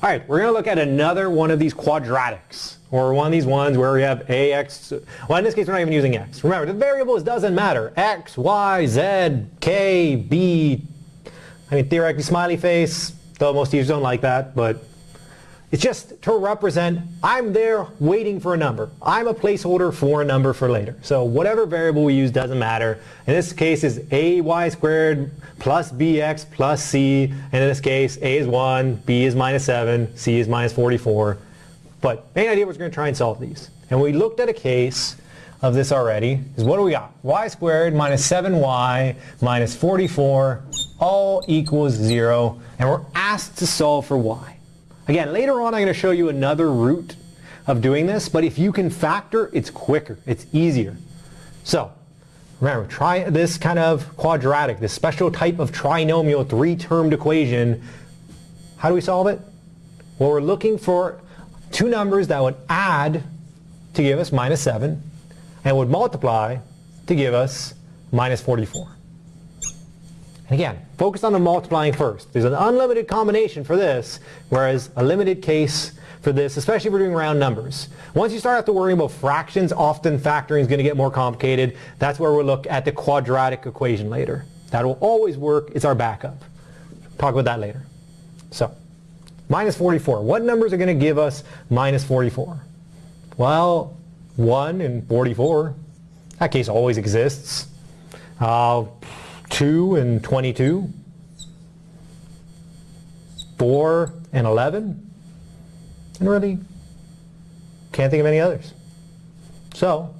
All right, we're going to look at another one of these quadratics, or one of these ones where we have ax, well in this case we're not even using x. Remember, the variables doesn't matter. x, y, z, k, b, I mean theoretically smiley face, though most users don't like that, but it's just to represent, I'm there waiting for a number. I'm a placeholder for a number for later. So whatever variable we use doesn't matter. In this case is ay squared plus bx plus c. And in this case, a is 1, b is minus 7, c is minus 44. But main idea was going to try and solve these. And we looked at a case of this already. Is what do we got? y squared minus 7y minus 44 all equals 0. And we're asked to solve for y. Again, later on I'm going to show you another route of doing this, but if you can factor, it's quicker, it's easier. So, remember, try this kind of quadratic, this special type of trinomial three-termed equation. How do we solve it? Well, we're looking for two numbers that would add to give us minus 7 and would multiply to give us minus 44. And again, focus on the multiplying first. There's an unlimited combination for this, whereas a limited case for this, especially if we're doing round numbers. Once you start have to worry about fractions, often factoring is going to get more complicated. That's where we'll look at the quadratic equation later. That will always work. It's our backup. Talk about that later. So, minus 44. What numbers are going to give us minus 44? Well, 1 and 44. That case always exists. Uh, 2 and 22, 4 and 11, and really can't think of any others. So,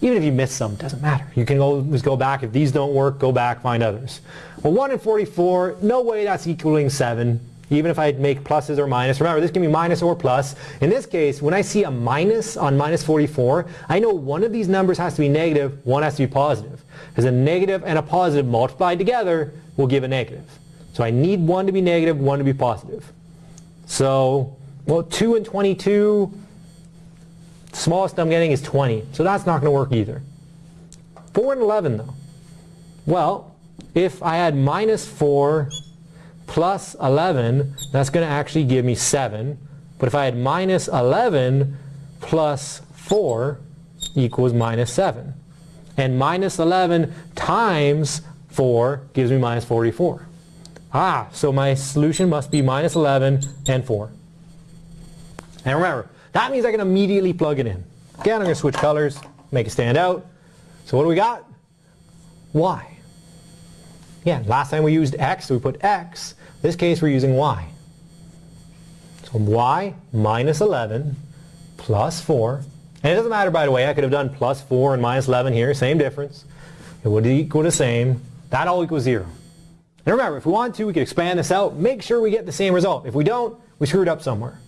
even if you miss some, it doesn't matter. You can always go back. If these don't work, go back, find others. Well, 1 and 44, no way that's equaling 7 even if I make pluses or minus. Remember, this can be minus or plus. In this case, when I see a minus on minus 44, I know one of these numbers has to be negative, one has to be positive. Because a negative and a positive multiplied together will give a negative. So I need one to be negative, one to be positive. So, well, 2 and 22, smallest I'm getting is 20. So that's not going to work either. 4 and 11 though. Well, if I had minus 4 plus 11, that's going to actually give me 7. But if I had minus 11 plus 4 equals minus 7. And minus 11 times 4 gives me minus 44. Ah, so my solution must be minus 11 and 4. And remember, that means I can immediately plug it in. Again, I'm going to switch colors, make it stand out. So what do we got? Y. Again, last time we used x, so we put x. This case we're using y. So y minus 11 plus 4. And it doesn't matter, by the way, I could have done plus 4 and minus 11 here, same difference. It would equal the same. That all equals 0. And remember, if we want to, we could expand this out, make sure we get the same result. If we don't, we screwed up somewhere.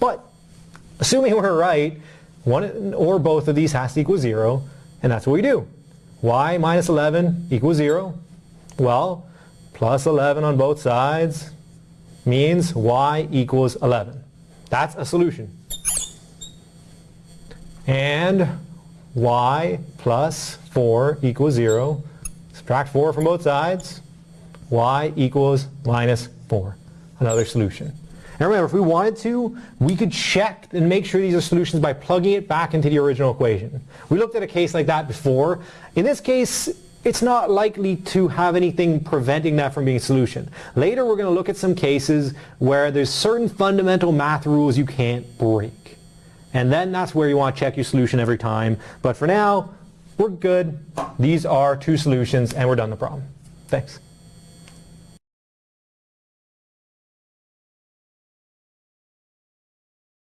But assuming we're right, one or both of these has to equal 0, and that's what we do. y minus 11 equals 0. Well, plus 11 on both sides means y equals 11. That's a solution. And y plus 4 equals 0. Subtract 4 from both sides. y equals minus 4. Another solution. And remember, if we wanted to, we could check and make sure these are solutions by plugging it back into the original equation. We looked at a case like that before. In this case, it's not likely to have anything preventing that from being a solution. Later we're going to look at some cases where there's certain fundamental math rules you can't break. And then that's where you want to check your solution every time. But for now, we're good. These are two solutions and we're done the problem. Thanks.